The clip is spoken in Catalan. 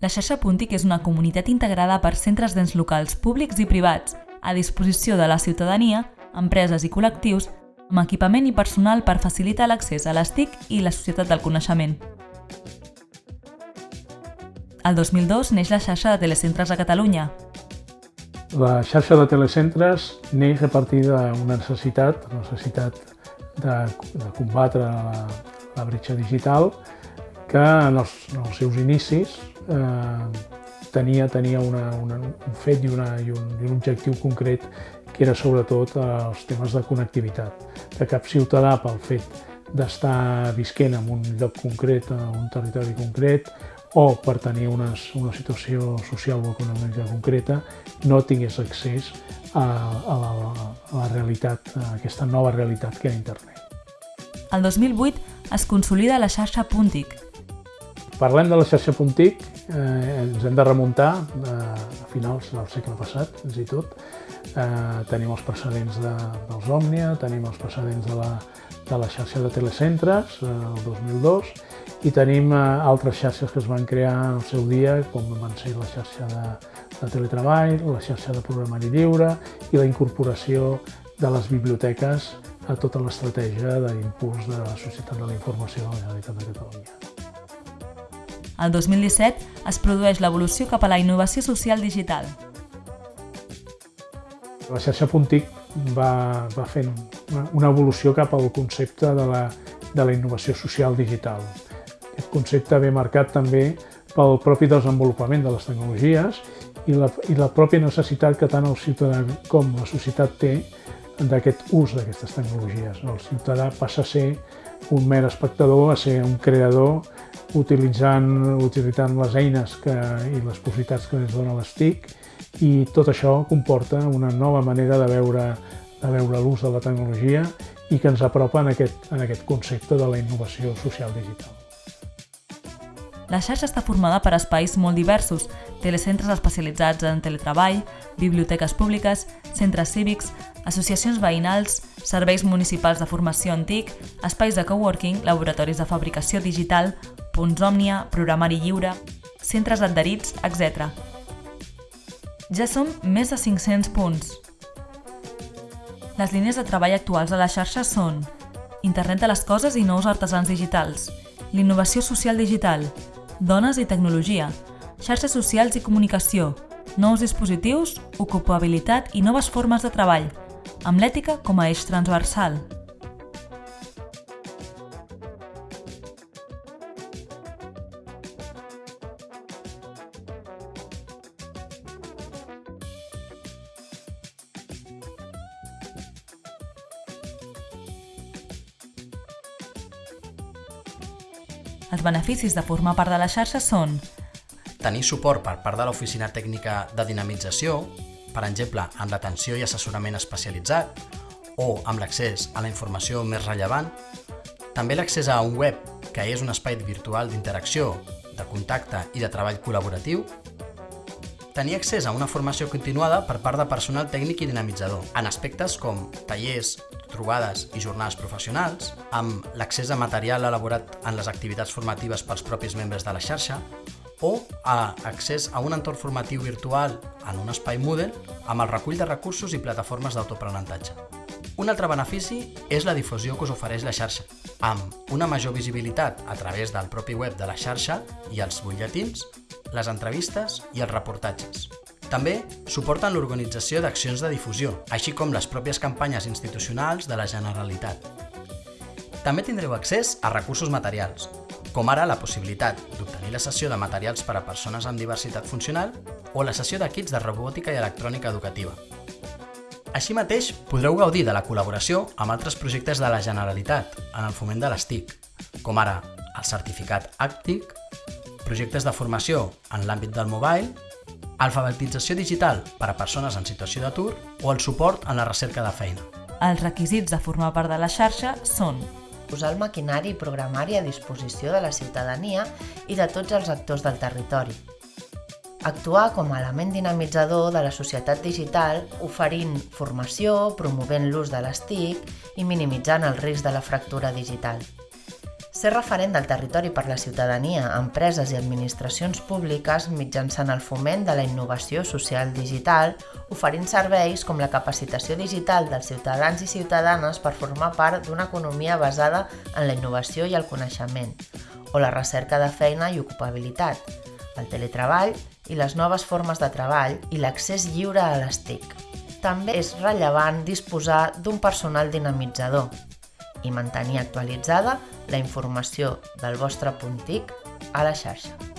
La xarxa Puntic és una comunitat integrada per centres d'ens locals públics i privats, a disposició de la ciutadania, empreses i col·lectius, amb equipament i personal per facilitar l'accés a les TIC i la societat del coneixement. El 2002 neix la xarxa de telecentres a Catalunya. La xarxa de telecentres neix a partir d'una necessitat, necessitat de, de combatre la, la bretxa digital, que en els, en els seus inicis eh, tenia, tenia una, una, un fet i, una, i, un, i un objectiu concret que era sobretot eh, els temes de connectivitat. Que cap ciutadà, pel fet d'estar visquent en un lloc concret, en un territori concret, o per tenir una, una situació social o econòmica concreta, no tingués accés a, a, la, a la realitat, a aquesta nova realitat que era internet. El 2008 es consolida la xarxa Puntic. Parlem de la xarxa Puntic, eh, ens hem de remuntar eh, a finals del segle passat, fins i tot. Eh, tenim els precedents de, dels Òmnia, tenim els precedents de la, de la xarxa de telecentres, eh, el 2002, i tenim eh, altres xarxes que es van crear en el seu dia, com van ser la xarxa de, de teletreball, la xarxa de programari lliure i la incorporació de les biblioteques a tota l'estratègia d'impuls de la Societat de la Informació de la Generalitat de Catalunya. El 2017 es produeix l'evolució cap a la innovació social digital. La xarxa Puntic va, va fent una evolució cap al concepte de la, de la innovació social digital. Aquest concepte ve marcat també pel propi desenvolupament de les tecnologies i la, i la pròpia necessitat que tant el ciutadà com la societat té d'aquest ús d'aquestes tecnologies. El ciutadà passa a ser un mer espectador, a ser un creador, utilitzant, utilitzant les eines que, i les possibilitats que ens dona les TIC i tot això comporta una nova manera de veure, de veure l'ús de la tecnologia i que ens apropa en aquest, en aquest concepte de la innovació social digital. La xarxa està formada per espais molt diversos, telecentres especialitzats en teletreball, biblioteques públiques, centres cívics, associacions veïnals, serveis municipals de formació antic, espais de coworking, laboratoris de fabricació digital, punts òmnia, programari lliure, centres adherits, etc. Ja som més de 500 punts. Les línies de treball actuals a la xarxa són Internet de les coses i nous artesans digitals, l'innovació social digital, dones i tecnologia, xarxes socials i comunicació, nous dispositius, ocupabilitat i noves formes de treball, amb l'ètica com a eix transversal. Els beneficis de formar part de la xarxa són tenir suport per part de l'Oficina Tècnica de Dinamització, per exemple, amb l'atenció i assessorament especialitzat o amb l'accés a la informació més rellevant, també l'accés a un web, que és un espai virtual d'interacció, de contacte i de treball col·laboratiu, tenir accés a una formació continuada per part de personal tècnic i dinamitzador, en aspectes com tallers, trobades i jornades professionals, amb l'accés a material elaborat en les activitats formatives pels propis membres de la xarxa, o a accés a un entorn formatiu virtual en un espai Moodle amb el recull de recursos i plataformes d'autoaprenentatge. Un altre benefici és la difusió que us ofereix la xarxa, amb una major visibilitat a través del propi web de la xarxa i els butlletins, les entrevistes i els reportatges. També suporten l'organització d'accions de difusió, així com les pròpies campanyes institucionals de la Generalitat. També tindreu accés a recursos materials, com ara la possibilitat d'obtenir la sessió de materials per a persones amb diversitat funcional o la sessió d'equips de robòtica i electrònica educativa. Així mateix, podreu gaudir de la col·laboració amb altres projectes de la Generalitat en el foment de les TIC, com ara el certificat ACTIC, projectes de formació en l'àmbit del mobile alfabetització digital per a persones en situació d'atur o el suport en la recerca de feina. Els requisits de formar part de la xarxa són posar el maquinari i programari a disposició de la ciutadania i de tots els actors del territori. Actuar com a element dinamitzador de la societat digital, oferint formació, promovent l'ús de les TIC i minimitzant el risc de la fractura digital Ser referent del territori per la ciutadania, empreses i administracions públiques mitjançant el foment de la innovació social digital, oferint serveis com la capacitació digital dels ciutadans i ciutadanes per formar part d'una economia basada en la innovació i el coneixement, o la recerca de feina i ocupabilitat, el teletreball i les noves formes de treball i l'accés lliure a les TIC. També és rellevant disposar d'un personal dinamitzador, i mantenir actualitzada la informació del vostre punt TIC a la xarxa.